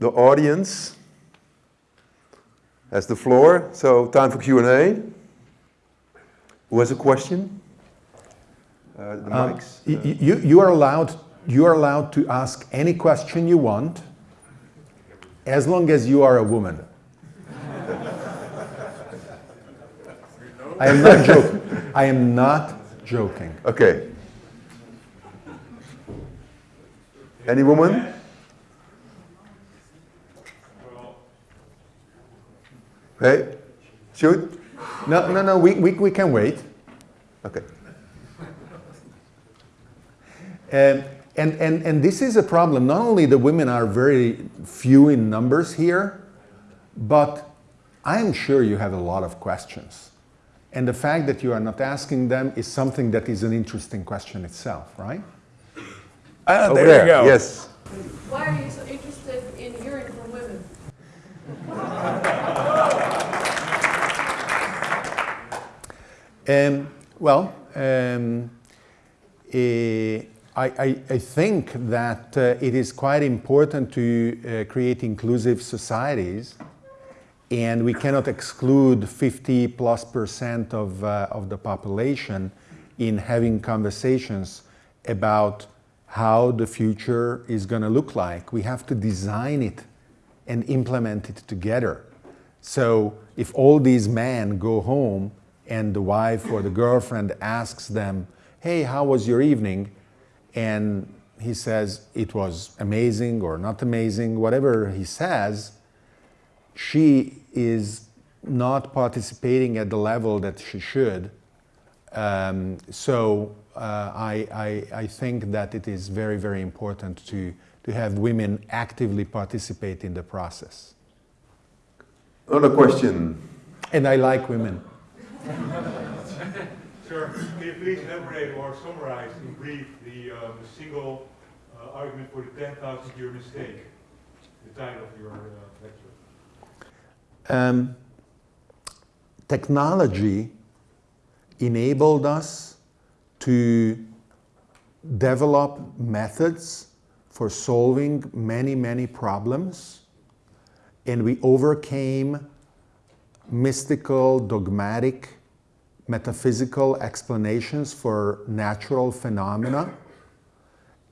the audience has the floor. So time for Q&A. Who has a question? Uh, the Um, mics. y- You, you are allowed, you are allowed to ask any question you want as long as you are a woman. I am not joking. I am not joking. Okay. Any woman? Hey, shoot. No, no, no, we, we, we can wait. Okay. And, and, and, and this is a problem. Not only the women are very few in numbers here, but I'm sure you have a lot of questions. And the fact that you are not asking them is something that is an interesting question itself, right? Ah, Over there, there. you go. Yes. Why are you so interested in hearing from women? Um, well, um, eh, I, I, I think that uh, it is quite important to uh, create inclusive societies, and we cannot exclude 50 plus percent of, uh, of the population in having conversations about how the future is going to look like. We have to design it and implement it together. So if all these men go home and the wife or the girlfriend asks them, hey, how was your evening? And he says it was amazing or not amazing, whatever he says, she is not participating at the level that she should. Um, so uh, I, I, I think that it is very, very important to, to have women actively participate in the process. Another question. And I like women. Sir, can you please elaborate or summarize in brief the, um, single uh, argument for the 10,000 year mistake? The title of your uh, lecture. Um, technology enabled us to develop methods for solving many, many problems, and we overcame mystical, dogmatic, metaphysical explanations for natural phenomena.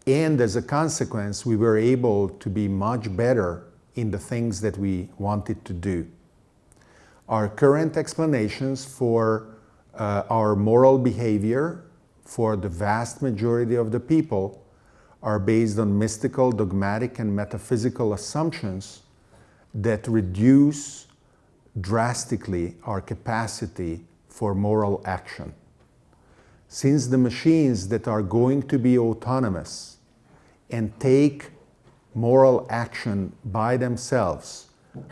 And as a consequence, we were able to be much better in the things that we wanted to do. Our current explanations for uh, our moral behavior for the vast majority of the people are based on mystical, dogmatic, and metaphysical assumptions that reduce drastically our capacity for moral action. Since the machines that are going to be autonomous and take moral action by themselves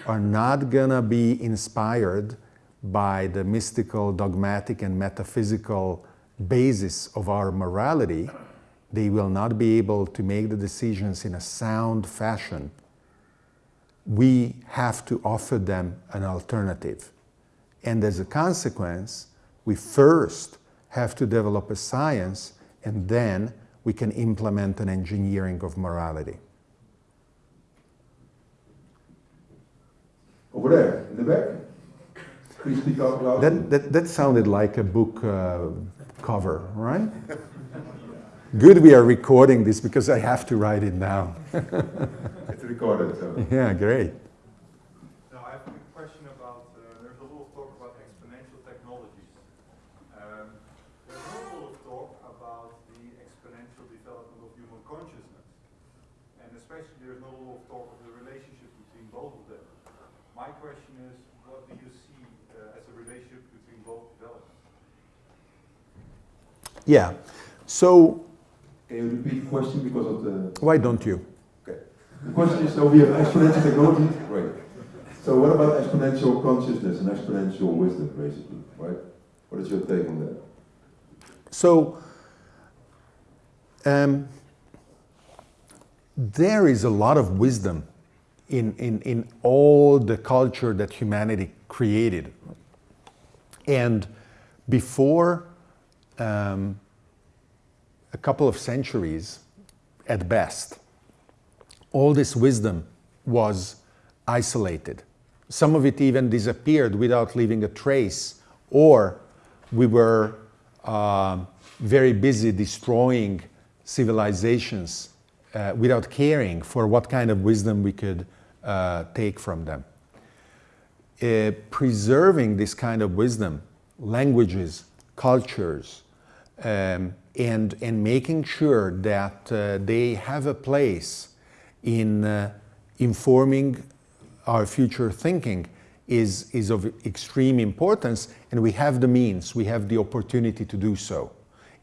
are not gonna be inspired by the mystical, dogmatic, and metaphysical basis of our morality, they will not be able to make the decisions in a sound fashion. We have to offer them an alternative. And as a consequence, we first have to develop a science and then we can implement an engineering of morality. Over there, in the back. Please speak out loud. That, that, that sounded like a book uh, cover, right? Good we are recording this because I have to write it down. It's recorded, so. Yeah, great. Now, I have a question about, uh, there's a lot of talk about exponential technologies. Um, there's not a lot of talk about the exponential development of human consciousness. And especially there's not a lot of talk of the relationship between both of them. My question is, what do you see uh, as a relationship between both developments? Yeah. So Can you repeat the question because of the... why don't you? Okay. The question is, so we have exponential technology, right? So what about exponential consciousness and exponential wisdom, basically, right? What is your take on that? So um, there is a lot of wisdom in, in, in all the culture that humanity created. And before um, a couple of centuries, at best, all this wisdom was isolated. Some of it even disappeared without leaving a trace, or we were uh, very busy destroying civilizations uh, without caring for what kind of wisdom we could uh, take from them. Uh, preserving this kind of wisdom, languages, cultures, um, and, and making sure that uh, they have a place in uh, informing our future thinking is, is of extreme importance and we have the means, we have the opportunity to do so.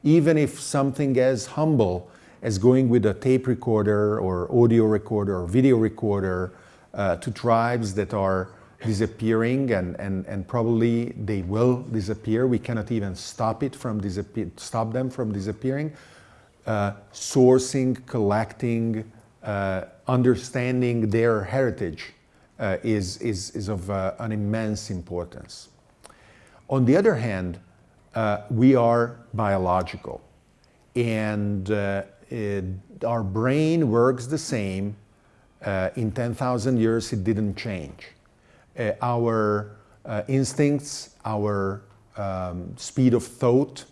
Even if something as humble as going with a tape recorder or audio recorder or video recorder uh, to tribes that are disappearing and, and, and probably they will disappear. We cannot even stop it from disappear, stop them from disappearing. Uh, sourcing, collecting, uh, understanding their heritage uh, is, is, is of uh, an immense importance. On the other hand, uh, we are biological and uh, it, our brain works the same. in 10,000 years, it didn't change. Uh, our uh, instincts, our um, speed of thought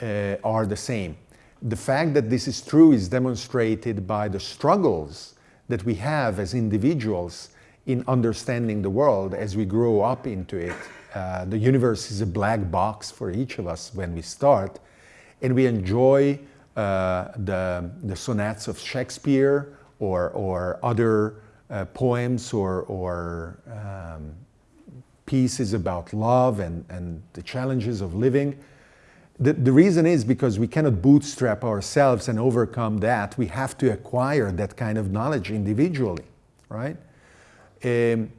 uh, are the same. The fact that this is true is demonstrated by the struggles that we have as individuals in understanding the world as we grow up into it. Uh, the universe is a black box for each of us when we start, and we enjoy uh, the, the sonnets of Shakespeare or, or other uh, poems or, or um, pieces about love and, and the challenges of living. The, the reason is because we cannot bootstrap ourselves and overcome that. We have to acquire that kind of knowledge individually, right? Um,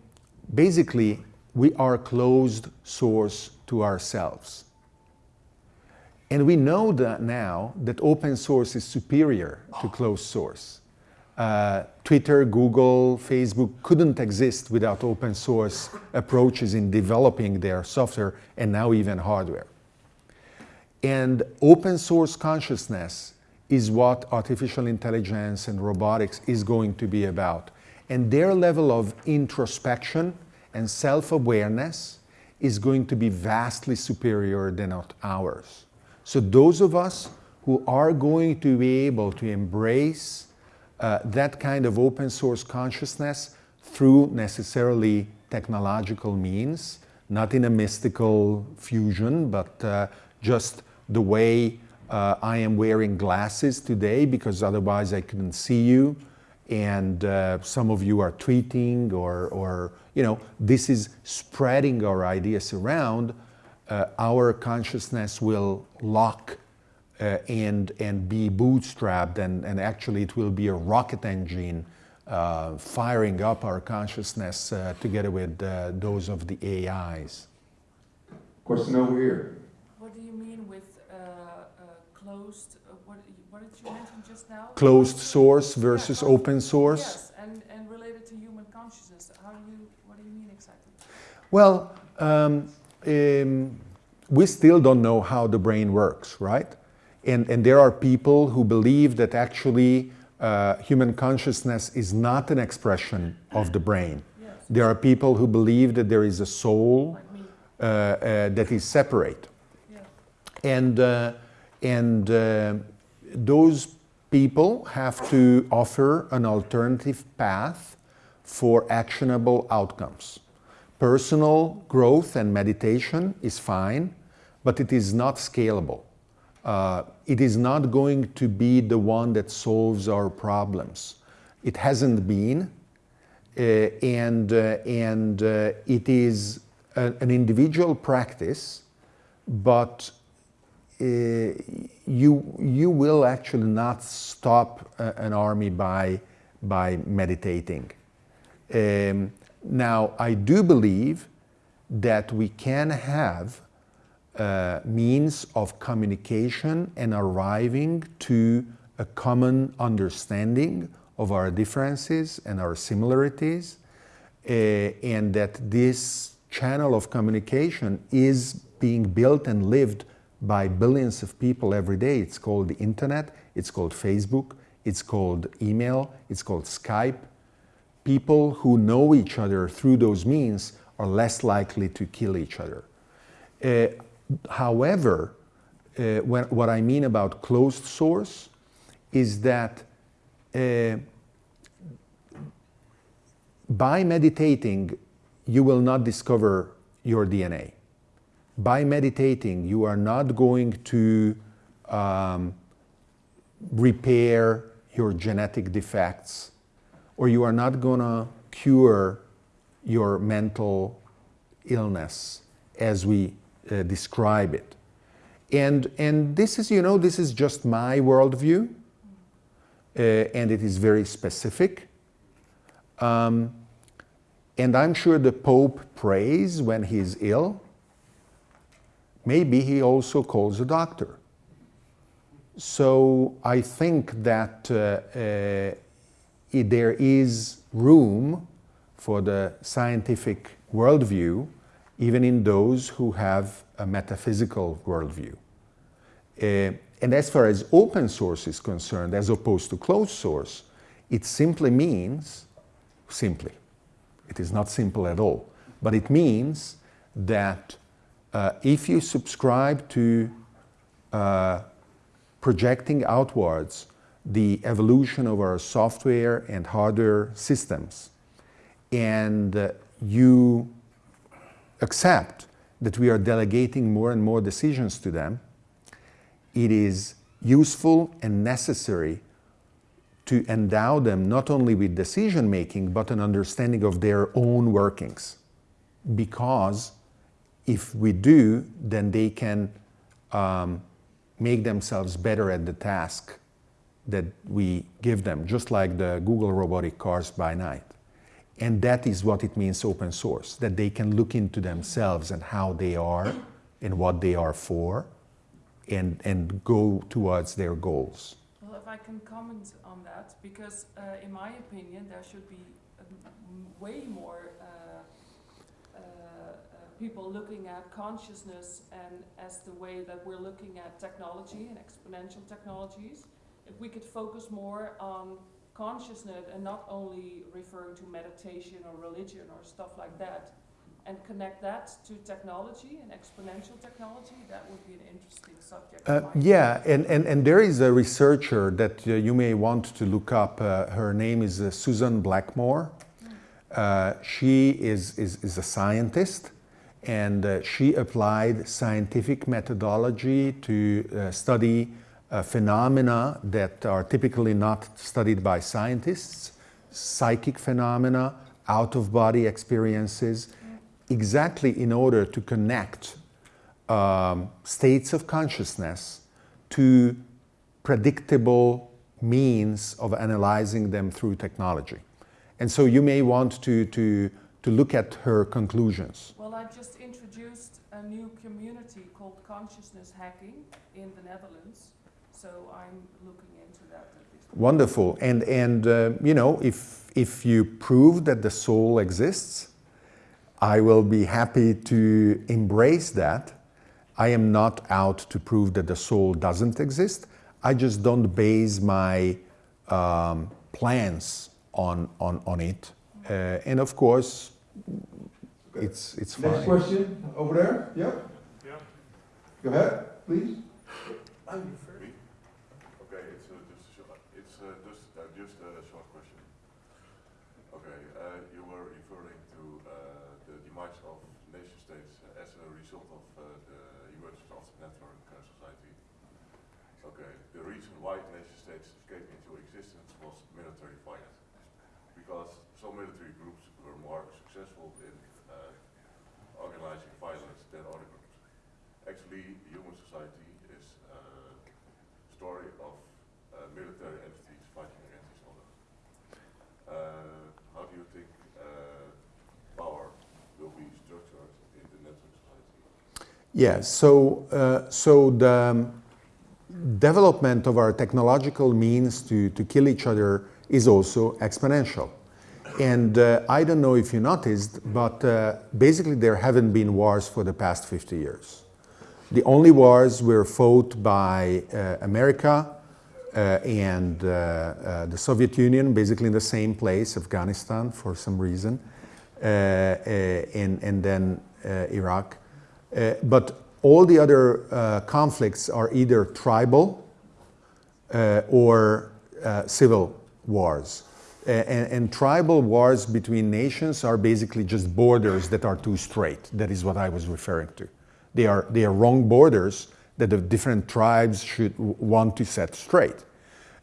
basically, we are closed source to ourselves. And we know that now that open source is superior to closed source uh, Twitter, Google, Facebook couldn't exist without open source approaches in developing their software and now even hardware. And open source consciousness is what artificial intelligence and robotics is going to be about. And their level of introspection and self-awareness is going to be vastly superior than ours. So those of us who are going to be able to embrace uh, that kind of open source consciousness through necessarily technological means, not in a mystical fusion, but uh, just the way uh, I am wearing glasses today because otherwise I couldn't see you and uh, some of you are tweeting or, or, you know, this is spreading our ideas around, uh, our consciousness will lock uh, and, and be bootstrapped and, and actually it will be a rocket engine uh, firing up our consciousness uh, together with uh, those of the AIs. Question over here. What do you mean with uh, uh, closed, what, what did you mention just now? Closed source versus yeah, open source? Yes, and, and related to human consciousness. How do you, what do you mean exactly? Well, um, um, we still don't know how the brain works, right? And, and there are people who believe that actually uh, human consciousness is not an expression of the brain. Yes. There are people who believe that there is a soul uh, uh, that is separate. Yeah. And, uh, and uh, those people have to offer an alternative path for actionable outcomes. Personal growth and meditation is fine, but it is not scalable uh, it is not going to be the one that solves our problems. It hasn't been, uh, and, uh, and uh, it is a, an individual practice, but uh, you, you will actually not stop a, an army by, by meditating. Um, now, I do believe that we can have uh, means of communication and arriving to a common understanding of our differences and our similarities, uh, and that this channel of communication is being built and lived by billions of people every day. It's called the internet, it's called Facebook, it's called email, it's called Skype. people who know each other through those means are less likely to kill each other. Uh, however, uh, when, what I mean about closed source is that uh, by meditating, you will not discover your DNA. By meditating, you are not going to um, repair your genetic defects, or you are not going to cure your mental illness as we uh, describe it. And, and this is, you know, this is just my worldview, uh, and it is very specific. Um, and I'm sure the Pope prays when he's ill. Maybe he also calls a doctor. So I think that uh, uh, there is room for the scientific worldview, even in those who have a metaphysical worldview. Uh, and as far as open source is concerned, as opposed to closed source, it simply means, simply, it is not simple at all, but it means that uh, if you subscribe to uh, projecting outwards the evolution of our software and hardware systems, and uh, you accept that we are delegating more and more decisions to them, it is useful and necessary to endow them not only with decision making but an understanding of their own workings. Because if we do, then they can um, make themselves better at the task that we give them, just like the Google robotic cars by night. And that is what it means open source, that they can look into themselves and how they are and what they are for and, and go towards their goals. Well, if I can comment on that, because uh, in my opinion, there should be um, way more uh, uh, uh, people looking at consciousness and as the way that we're looking at technology and exponential technologies. If we could focus more on consciousness and not only referring to meditation or religion or stuff like that, and connect that to technology and exponential technology, that would be an interesting subject. Uh, yeah, and, and, and there is a researcher that uh, you may want to look up. Uh, her name is uh, Susan Blackmore. Uh, she is, is, is a scientist and uh, she applied scientific methodology to study phenomena that are typically not studied by scientists, psychic phenomena, out-of-body experiences, exactly in order to connect um, states of consciousness to predictable means of analyzing them through technology. And so you may want to, to, to look at her conclusions. Well, I've just introduced a new community called Consciousness Hacking in the Netherlands, so I'm looking into that. Wonderful. And, and uh, you know, if, if you prove that the soul exists, I will be happy to embrace that. I am not out to prove that the soul doesn't exist. I just don't base my um, plans on, on, on it. Uh, and of course, it's, it's fine. Next question, over there, yeah? Yeah. Go ahead, please. Okay, it's uh, just, a short- it's uh, just, uh, just a short question. Okay, uh, you were referring to uh, demise of nation states as a result of uh, the emergence of the network uh, society. Okay, the reason why nation states came into existence was military finance. Because some military groups were more successful in uh, organizing violence than other groups. Actually, human society is a story of uh, military entities fighting against each other. Uh, how do you think uh, power will be structured in the network society? Yeah, so, uh, so the um, development of our technological means to, to kill each other is also exponential. And uh, I don't know if you noticed, but uh, basically there haven't been wars for the past 50 years. The only wars were fought by uh, America uh, and uh, the Soviet Union, basically in the same place, Afghanistan for some reason, and, and then Iraq. Uh, but all the other uh, conflicts are either tribal uh, or uh, civil wars. And, and tribal wars between nations are basically just borders that are too straight. That is what I was referring to. They are, they are wrong borders that the different tribes should want to set straight.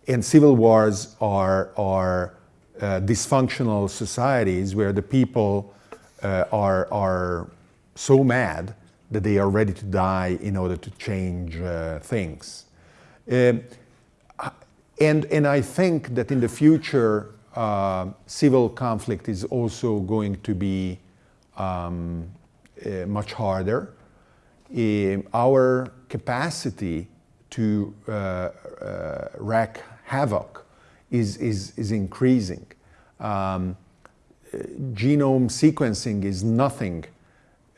And civil wars are, are uh, dysfunctional societies where the people uh, are, are so mad that they are ready to die in order to change uh, things. Um, and, and I think that in the future, uh, civil conflict is also going to be um, uh, much harder. Um, our capacity to uh, uh, wreak havoc is, is, is increasing. Um, uh, genome sequencing is nothing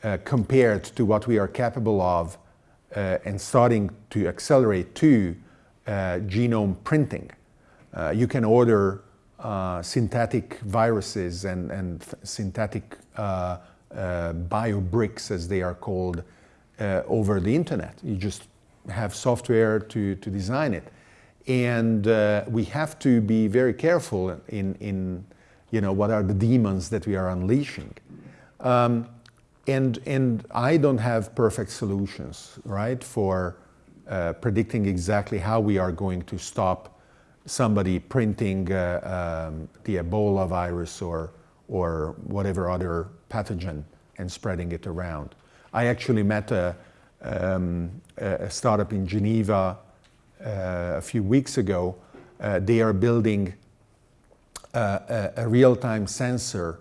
uh, compared to what we are capable of uh, and starting to accelerate to uh, genome printing. Uh, you can order uh, synthetic viruses and, and synthetic biobricks, as they are called, over the internet. You just have software to, to design it. And we have to be very careful in, in you know, what are the demons that we are unleashing. Um, and, and I don't have perfect solutions, right, for uh, predicting exactly how we are going to stop somebody printing uh, um, the Ebola virus or, or whatever other pathogen and spreading it around. I actually met a, um, a startup in Geneva uh, a few weeks ago. Uh, they are building uh, a, a real-time sensor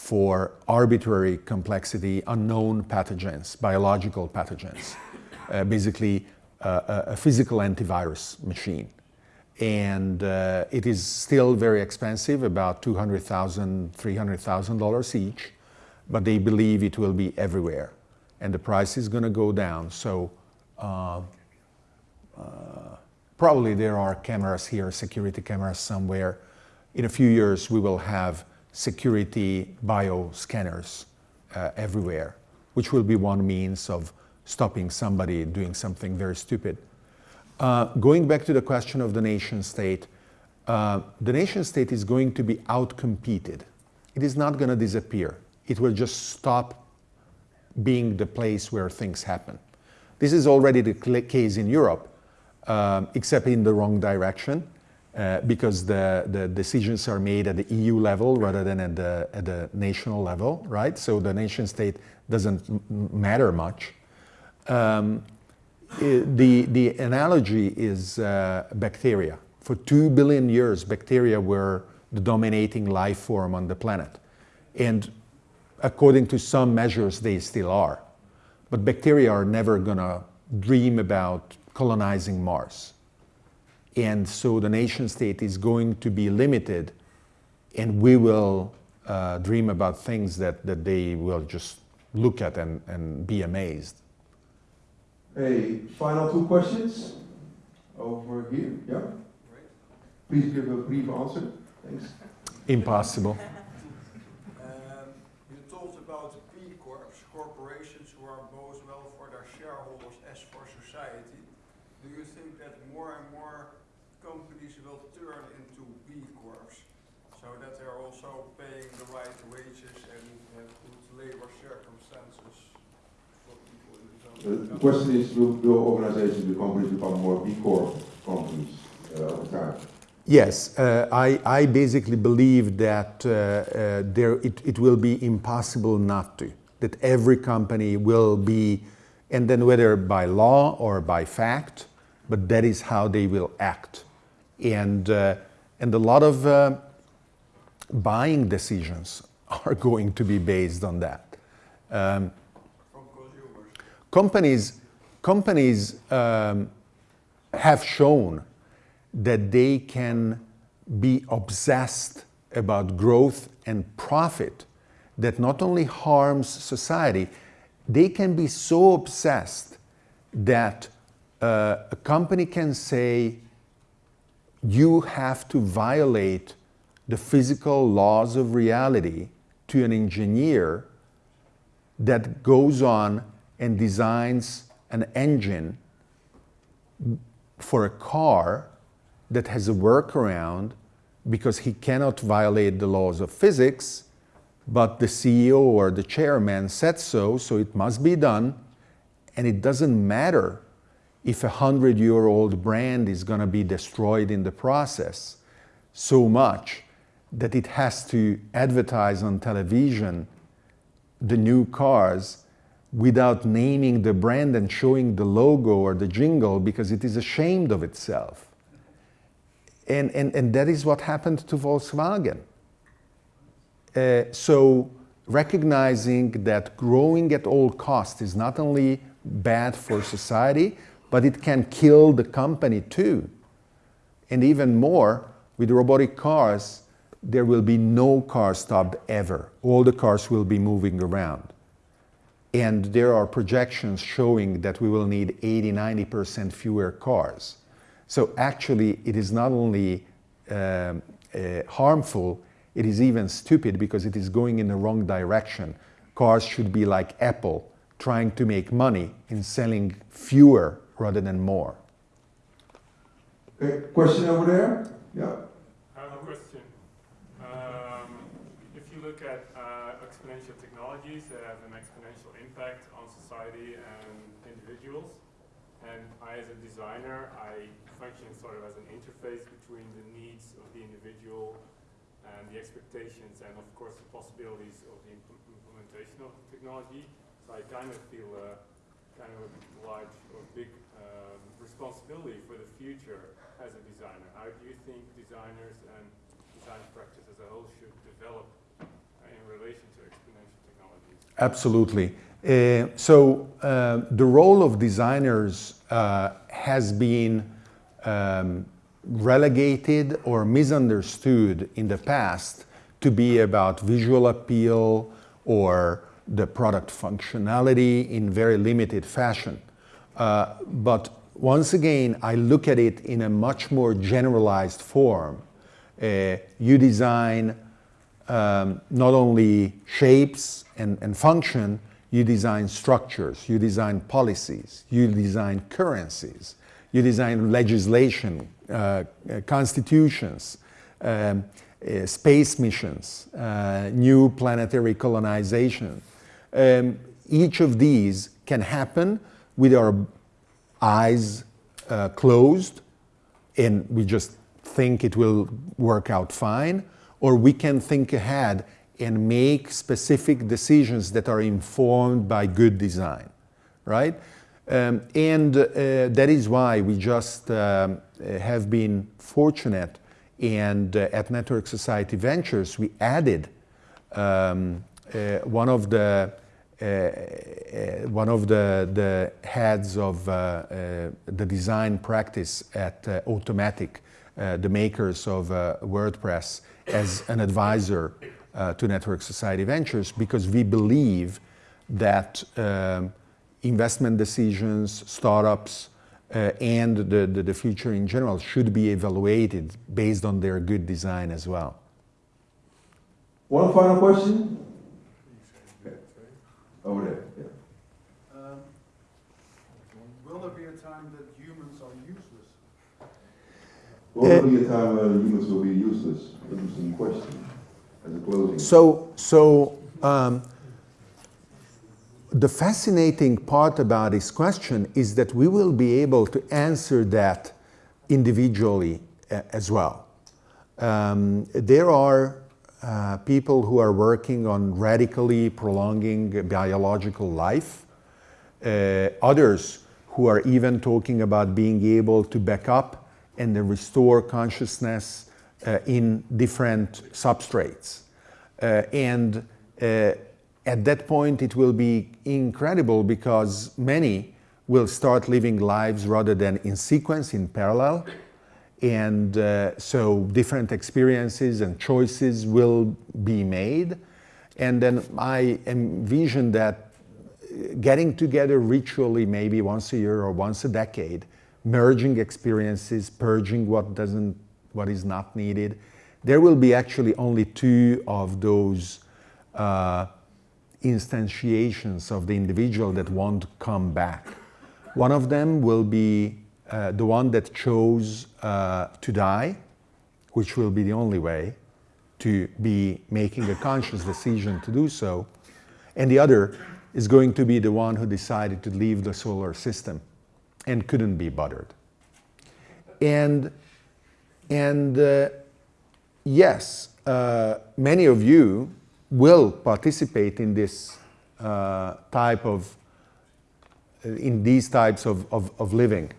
for arbitrary complexity unknown pathogens, biological pathogens, uh, basically uh, a, physical antivirus machine. And uh, it is still very expensive, about $200,000, $300,000 each, but they believe it will be everywhere. And the price is going to go down. So uh, uh, probably there are cameras here, security cameras somewhere. In a few years, we will have security bioscanners uh, everywhere, which will be one means of stopping somebody doing something very stupid. Uh, going back to the question of the nation state, uh, the nation state is going to be outcompeted. It is not going to disappear. It will just stop being the place where things happen. This is already the case in Europe, um, except in the wrong direction, uh, because the, the decisions are made at the EU level rather than at the, at the national level, right? So the nation state doesn't matter much. Um, the, the analogy is uh, bacteria. For two billion years, bacteria were the dominating life form on the planet. And according to some measures, they still are. But bacteria are never going to dream about colonizing Mars. And so the nation state is going to be limited, and we will uh, dream about things that, that they will just look at and, and be amazed. Hey, final two questions over here. Yeah. Please give a brief answer. Thanks. Impossible. Um, You talked about B Corps, corporations who are both well for their shareholders as for society. Do you think that more and more companies will turn into B Corps? So that they're also paying the right wages and have good labor circumstances for people in the Uh, zone? The question is, will, will organizations, will companies become more B Corp companies uh, over time? Yes, uh, I, I basically believe that uh, uh, there, it, it will be impossible not to. That every company will be, and then whether by law or by fact, but that is how they will act. And, uh, and a lot of uh, buying decisions are going to be based on that. Um, companies companies um, have shown that they can be obsessed about growth and profit that not only harms society they can be so obsessed that uh, a company can say you have to violate the physical laws of reality to an engineer that goes on and designs an engine for a car that has a workaround because he cannot violate the laws of physics, but the CEO or the chairman said so, so it must be done. And it doesn't matter if a hundred year old brand is going to be destroyed in the process so much that it has to advertise on television the new cars without naming the brand and showing the logo or the jingle because it is ashamed of itself. And, and, and that is what happened to Volkswagen. Uh, so recognizing that growing at all costs is not only bad for society, but it can kill the company too. And even more, with robotic cars, there will be no car stopped ever. All the cars will be moving around. And there are projections showing that we will need 80, 90% fewer cars. So actually, it is not only um, uh, harmful, it is even stupid because it is going in the wrong direction. Cars should be like Apple, trying to make money in selling fewer rather than more. Okay, question over there? Yeah. I have a question. Um, if you look at uh, exponential technologies that have an exponential impact on society and individuals, and I, as a designer, I function sort of as an interface between the needs of the individual and the expectations and, of course, the possibilities of the impl implementation of the technology. So I kind of feel a kind of a large or big um, responsibility for the future as a designer. How do you think designers and design practice as a whole should develop uh, in relation to exponential technologies? Absolutely. Uh, so uh, the role of designers uh, has been um, relegated or misunderstood in the past to be about visual appeal or the product functionality in very limited fashion. Uh, but once again, I look at it in a much more generalized form. Uh, you design um, not only shapes and, and function, you design structures, you design policies, you design currencies, you design legislation, uh, uh, constitutions, um, uh, space missions, uh, new planetary colonization. Um, each of these can happen with our eyes uh, closed and we just think it will work out fine, or we can think ahead and make specific decisions that are informed by good design, right? Um, and uh, that is why we just um, have been fortunate and uh, at Network Society Ventures we added um, uh, one of the uh, uh, one of the, the heads of the design practice at Automattic, the makers of WordPress, as an advisor to Network Society Ventures because we believe that um, investment decisions, startups, uh, and the, the, the, future in general should be evaluated based on their good design as well. One final question? Over there. Yeah. Um, will there be a time that humans are useless? Will there be a time when humans will be useless? Interesting question. As a closing. So, so um, the fascinating part about this question is that we will be able to answer that individually uh, as well. Um, there are uh, people who are working on radically prolonging biological life, uh, others who are even talking about being able to back up and restore consciousness in different substrates. Uh, and uh, at that point it will be incredible because many will start living lives rather than in sequence, in parallel. And uh, so different experiences and choices will be made. And then I envision that getting together ritually, maybe once a year or once a decade, merging experiences, purging what doesn't what is not needed. There will be actually only two of those uh, instantiations of the individual that won't come back. One of them will be uh, the one that chose uh, to die, which will be the only way to be making a conscious decision to do so. And the other is going to be the one who decided to leave the solar system and couldn't be bothered. And, and uh, yes, uh, many of you will participate in this uh, type of, in these types of, of, of living.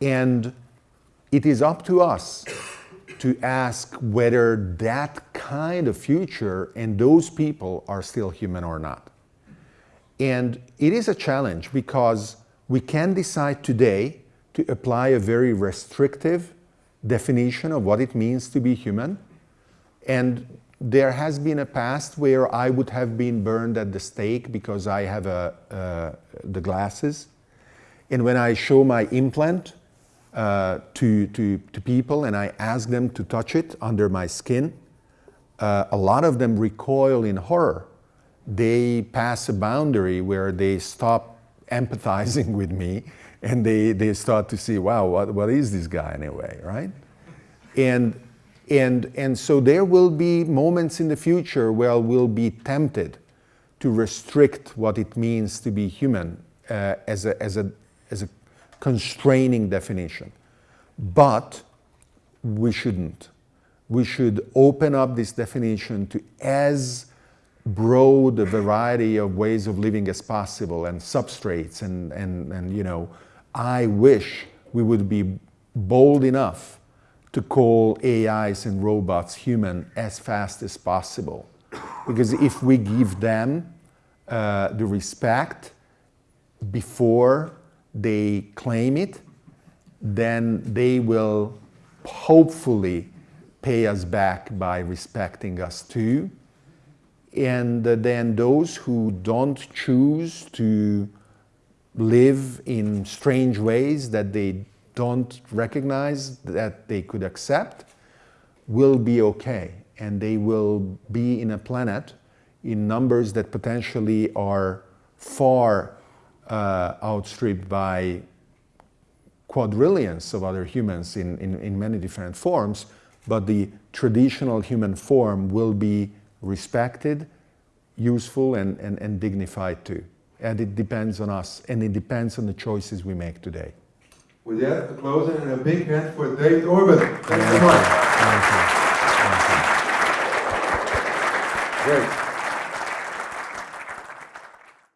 And it is up to us to ask whether that kind of future and those people are still human or not. And it is a challenge because we can decide today to apply a very restrictive definition of what it means to be human. And there has been a past where I would have been burned at the stake because I have a, uh, the glasses. And when I show my implant uh, to, to, to people and I ask them to touch it under my skin, uh, a lot of them recoil in horror. They pass a boundary where they stop empathizing with me and they, they start to see, wow, what, what is this guy anyway, right? And, and, and so there will be moments in the future where we'll be tempted to restrict what it means to be human uh, as, a, as, a, as a constraining definition. But we shouldn't. We should open up this definition to as broad a variety of ways of living as possible and substrates and, and, and you know, I wish we would be bold enough to call AIs and robots human as fast as possible. Because if we give them uh, the respect before they claim it, then they will hopefully pay us back by respecting us too. And then those who don't choose to live in strange ways that they don't recognize that they could accept will be okay and they will be in a planet in numbers that potentially are far uh, outstripped by quadrillions of other humans in, in, in many different forms, but the traditional human form will be respected, useful and, and, and dignified too. And it depends on us and it depends on the choices we make today. With that, a closing and a big hand for David Orban. Thank you very much. Thank you. Thank you. Great.